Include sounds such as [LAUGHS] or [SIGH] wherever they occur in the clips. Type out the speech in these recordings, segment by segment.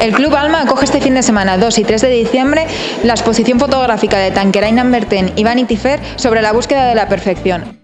El Club Alma acoge este fin de semana 2 y 3 de diciembre la exposición fotográfica de Tanqueray Number 10 y Vanity Fair sobre la búsqueda de la perfección.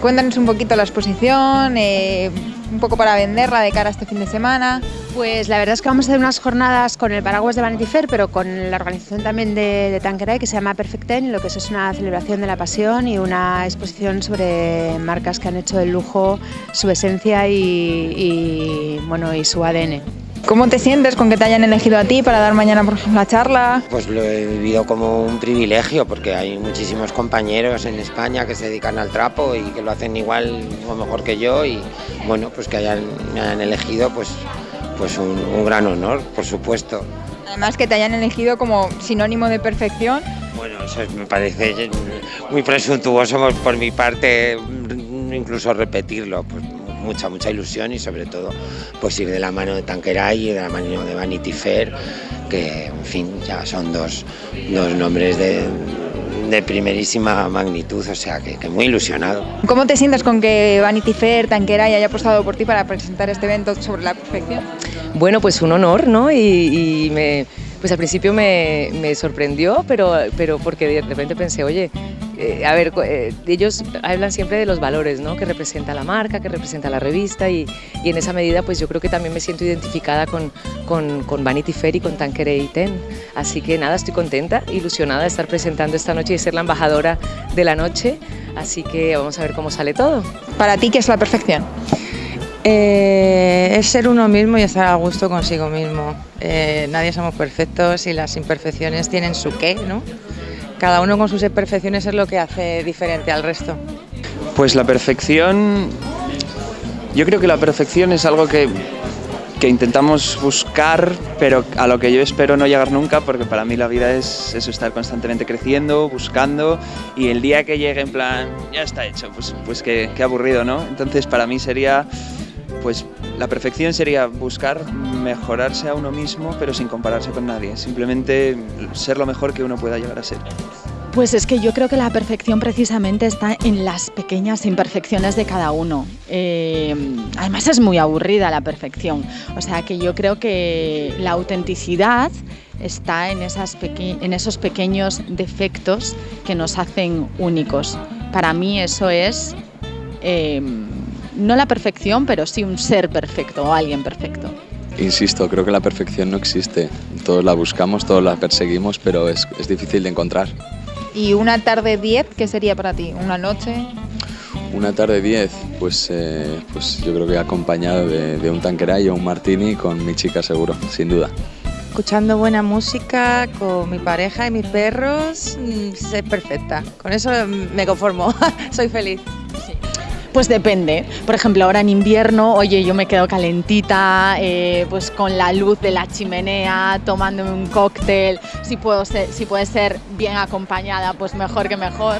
Cuéntanos un poquito la exposición, eh, un poco para venderla de cara a este fin de semana. Pues la verdad es que vamos a hacer unas jornadas con el paraguas de Vanity Fair, pero con la organización también de, de que se llama Perfect Ten, lo que es, una celebración de la pasión y una exposición sobre marcas que han hecho del lujo su esencia y bueno, y su ADN. ¿Cómo te sientes con que te hayan elegido a ti para dar mañana por ejemplo la charla? Pues lo he vivido como un privilegio porque hay muchísimos compañeros en España que se dedican al trapo y que lo hacen igual o mejor que yo y bueno, pues que hayan, me hayan elegido pues, pues un, un gran honor, por supuesto. Además que te hayan elegido como sinónimo de perfección. Bueno, eso me parece muy presuntuoso por mi parte incluso repetirlo, pues mucha, mucha ilusión y sobre todo pues ir de la mano de Tanqueray y de la mano de Vanity Fair, que en fin ya son dos, dos nombres de, de primerísima magnitud, o sea que, que, muy ilusionado. ¿Cómo te sientes con que Vanity Fair, Tanqueray haya apostado por ti para presentar este evento sobre la perfección? Bueno, pues un honor, ¿no? Y, y me, pues al principio me, me, sorprendió, pero, pero porque de repente pensé, oye, eh, a ver, eh, ellos hablan siempre de los valores, ¿no? Que representa la marca, que representa la revista y, y, en esa medida pues yo creo que también me siento identificada con, con, con Vanity Fair y con Tanqueray Ten. Así que nada, estoy contenta, ilusionada de estar presentando esta noche y de ser la embajadora de la noche. Así que vamos a ver cómo sale todo. ¿Para ti qué es la perfección? Eh, es ser uno mismo y estar a gusto consigo mismo. Eh, nadie somos perfectos y las imperfecciones tienen su qué, ¿no? Cada uno con sus imperfecciones es lo que hace diferente al resto. Pues la perfección, yo creo que la perfección es algo que, que intentamos buscar, pero a lo que yo espero no llegar nunca, porque para mí la vida es eso, estar constantemente creciendo, buscando, y el día que llegue en plan, ya está hecho, pues, pues qué, qué aburrido, ¿no? Entonces para mí sería pues la perfección sería buscar mejorarse a uno mismo, pero sin compararse con nadie. Simplemente ser lo mejor que uno pueda llegar a ser. Pues es que yo creo que la perfección precisamente está en las pequeñas imperfecciones de cada uno. Eh, además es muy aburrida la perfección. O sea que yo creo que la autenticidad está en, esos pequeños defectos que nos hacen únicos. Para mí eso es... Eh, no la perfección, pero sí un ser perfecto o alguien perfecto. Insisto, creo que la perfección no existe. Todos la buscamos, todos la perseguimos, pero es, es difícil de encontrar. ¿Y una tarde 10 qué sería para ti? ¿Una noche? Una tarde 10, pues, eh, pues yo creo que acompañado de, de un tanqueray o un martini con mi chica seguro, sin duda. Escuchando buena música con mi pareja y mis perros, mm, es perfecta. Con eso me conformo, [LAUGHS] soy feliz. Pues depende. Por ejemplo, ahora en invierno, oye, yo me quedo calentita, eh, pues con la luz de la chimenea, tomándome un cóctel. Si, puedo ser, si puede ser bien acompañada, pues mejor que mejor.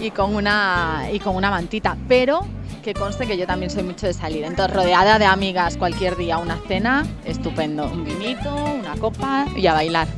Y con una, y con una mantita. Pero que conste que yo también soy mucho de salir. Entonces, rodeada de amigas cualquier día, una cena, estupendo. Un vinito, una copa y a bailar.